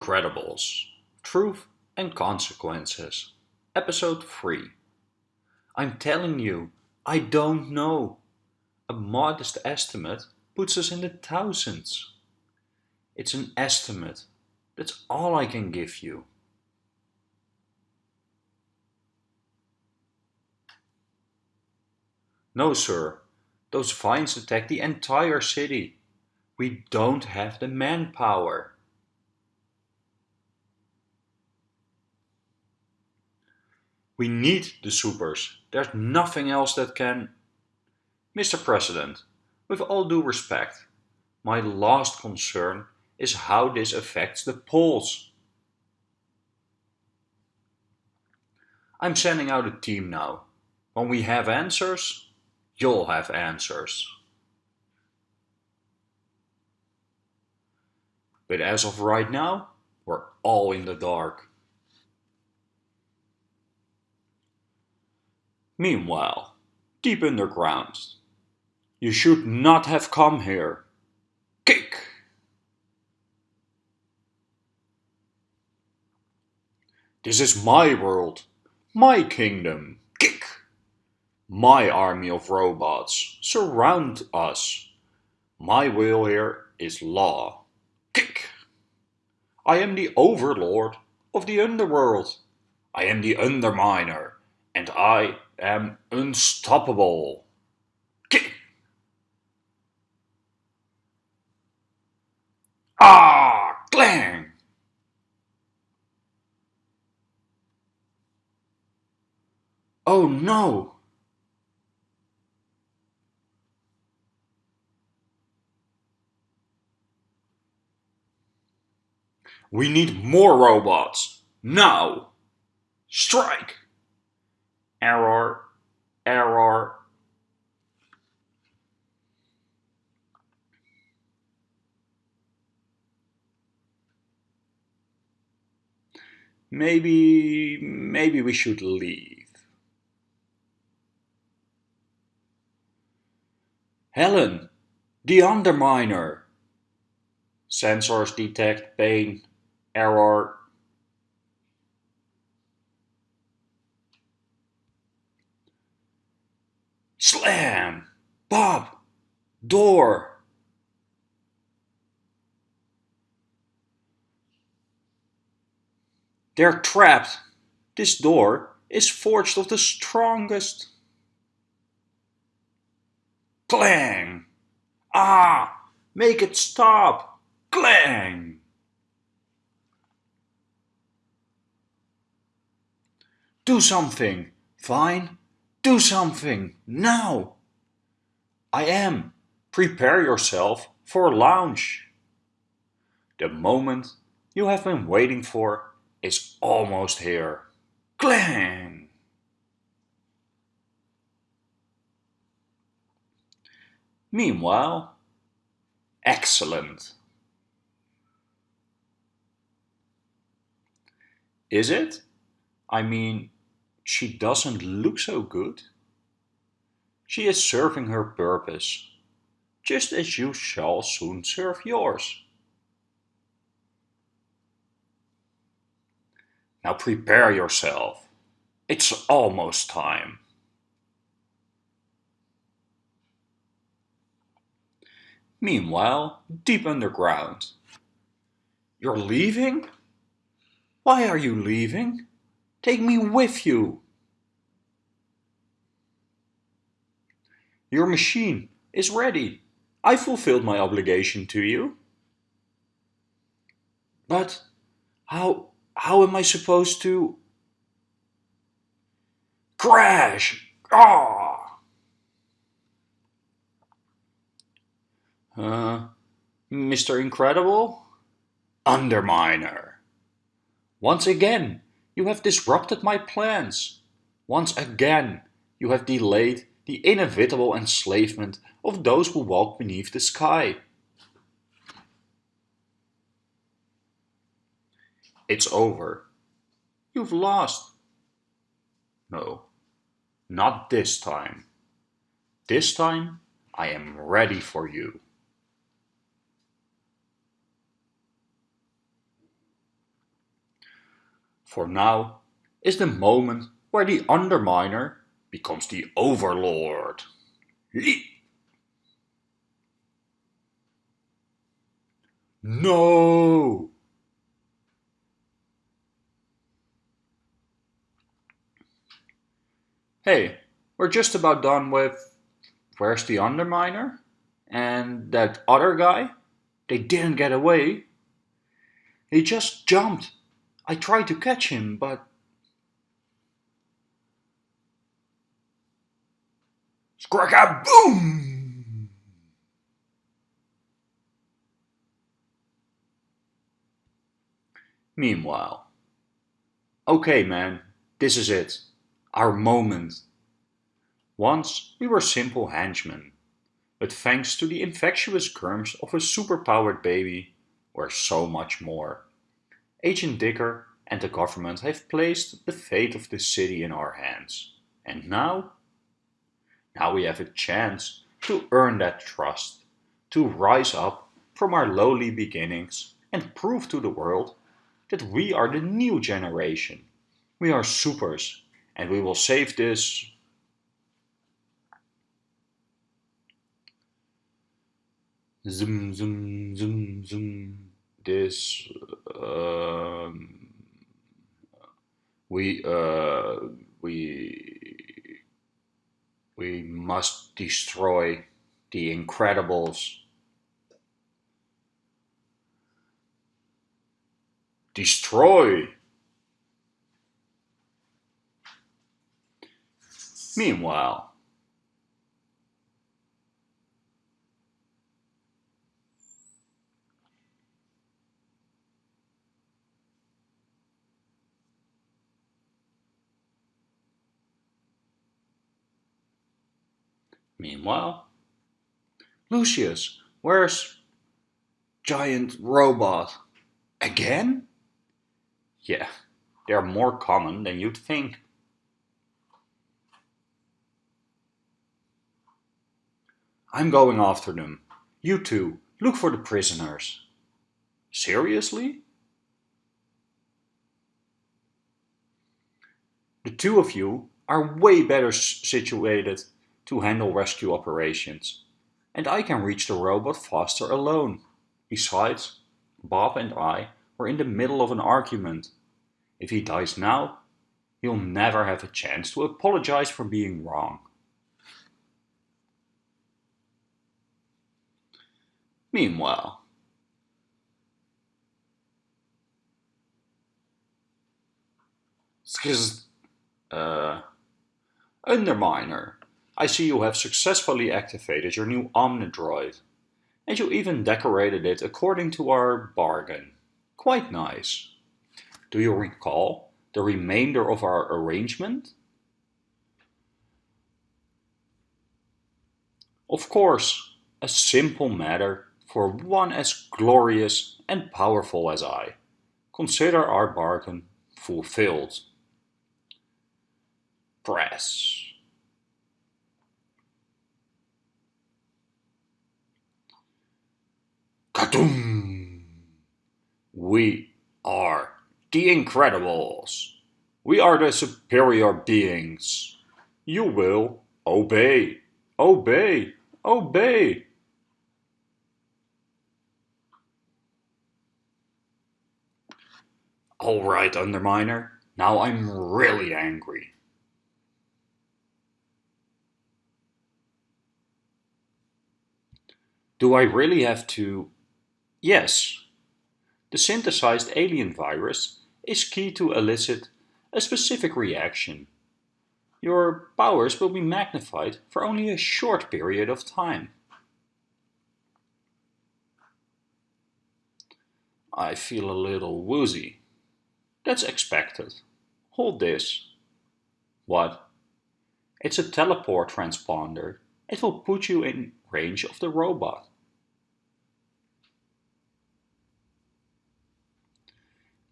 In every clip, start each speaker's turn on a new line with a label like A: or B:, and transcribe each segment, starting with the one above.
A: Incredibles Truth and Consequences Episode 3 I'm telling you, I don't know. A modest estimate puts us in the thousands. It's an estimate. That's all I can give you. No, sir. Those vines attack the entire city. We don't have the manpower. We need the supers. There's nothing else that can... Mr. President, with all due respect, my last concern is how this affects the polls. I'm sending out a team now. When we have answers, you'll have answers. But as of right now, we're all in the dark. Meanwhile, deep underground, you should not have come here. Kick! This is my world, my kingdom. Kick! My army of robots surround us. My will here is law. Kick! I am the overlord of the underworld. I am the underminer, and I am unstoppable. Kick! Ah! Clang! Oh no! We need more robots! Now! Strike! Error, error. Maybe, maybe we should leave. Helen, the underminer. Sensors detect pain, error, Slam! Bob! Door! They're trapped. This door is forged of the strongest. Clang! Ah! Make it stop! Clang! Do something! Fine. Do something, now! I am. Prepare yourself for launch. The moment you have been waiting for is almost here. Clang! Meanwhile, excellent. Is it? I mean, she doesn't look so good. She is serving her purpose, just as you shall soon serve yours. Now prepare yourself. It's almost time. Meanwhile, deep underground. You're leaving? Why are you leaving? Take me with you. Your machine is ready. I fulfilled my obligation to you. But how, how am I supposed to... Crash! Ah! Uh, Mr. Incredible? Underminer. Once again, you have disrupted my plans. Once again, you have delayed the inevitable enslavement of those who walk beneath the sky. It's over. You've lost. No, not this time. This time, I am ready for you. For now is the moment where the Underminer becomes the Overlord. No! Hey, we're just about done with Where's the Underminer? And that other guy? They didn't get away. He just jumped. I tried to catch him, but... Scracka boom! Meanwhile. Okay, man, this is it. Our moment. Once we were simple henchmen, but thanks to the infectious germs of a superpowered baby, we're so much more. Agent Dicker and the government have placed the fate of this city in our hands. And now? Now we have a chance to earn that trust, to rise up from our lowly beginnings and prove to the world that we are the new generation. We are supers and we will save this zoom zoom zoom zoom this um, we uh, we we must destroy the Incredibles. Destroy! Meanwhile, Meanwhile, Lucius, where's giant robot? Again? Yeah, they're more common than you'd think. I'm going after them. You two, look for the prisoners. Seriously? The two of you are way better situated to handle rescue operations, and I can reach the robot faster alone. Besides, Bob and I were in the middle of an argument. If he dies now, he'll never have a chance to apologize for being wrong. Meanwhile, Skiz, uh, Underminer, I see you have successfully activated your new Omnidroid, and you even decorated it according to our bargain. Quite nice. Do you recall the remainder of our arrangement? Of course, a simple matter for one as glorious and powerful as I. Consider our bargain fulfilled. Press. Kadoom! We are the Incredibles. We are the superior beings. You will obey, obey, obey. Alright, Underminer, now I'm really angry. Do I really have to? Yes. The synthesized alien virus is key to elicit a specific reaction. Your powers will be magnified for only a short period of time. I feel a little woozy. That's expected. Hold this. What? It's a teleport transponder. It will put you in range of the robot.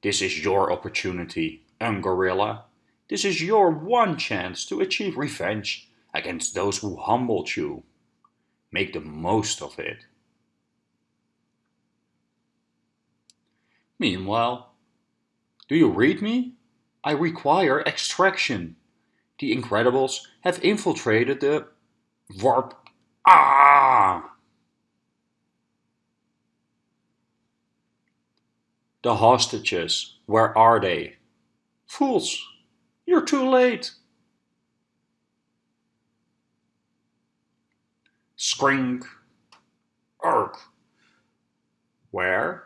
A: This is your opportunity, Gorilla. This is your one chance to achieve revenge against those who humbled you. Make the most of it. Meanwhile, do you read me? I require extraction. The Incredibles have infiltrated the warp. Ah! The hostages, where are they? Fools, you're too late. Scrink. Urk. Where?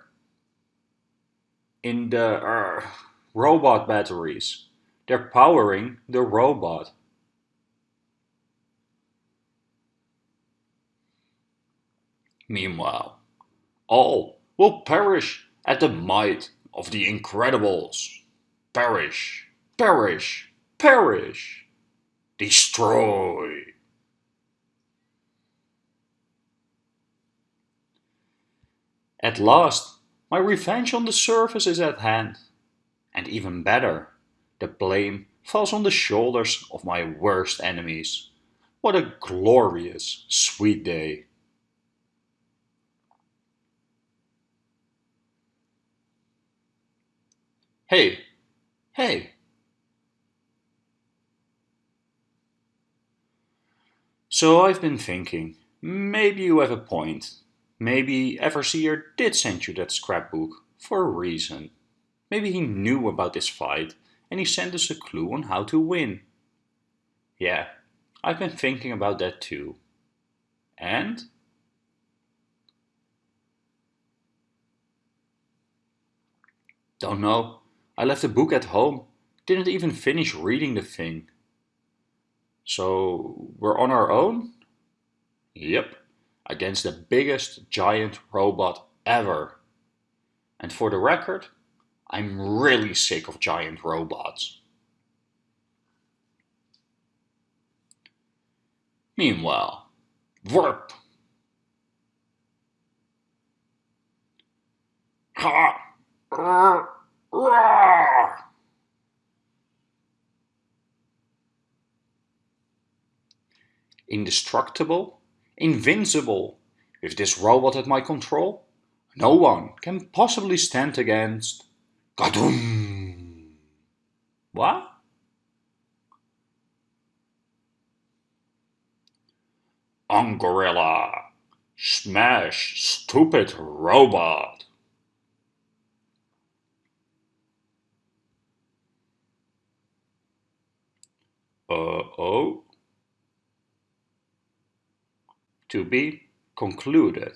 A: In the uh, robot batteries. They're powering the robot. Meanwhile, all will perish at the might of the Incredibles. Perish, perish, perish. Destroy. At last, my revenge on the surface is at hand. And even better, the blame falls on the shoulders of my worst enemies. What a glorious, sweet day. Hey, hey. So I've been thinking, maybe you have a point. Maybe Everseer did send you that scrapbook for a reason. Maybe he knew about this fight and he sent us a clue on how to win. Yeah, I've been thinking about that too. And? Don't know. I left the book at home. Didn't even finish reading the thing. So, we're on our own? Yep against the biggest giant robot ever. And for the record, I'm really sick of giant robots. Meanwhile, warp. Ha! Indestructible Invincible! With this robot at my control, no one can possibly stand against... Kadoom! What? Ungorilla! Smash, stupid robot! Uh-oh? to be concluded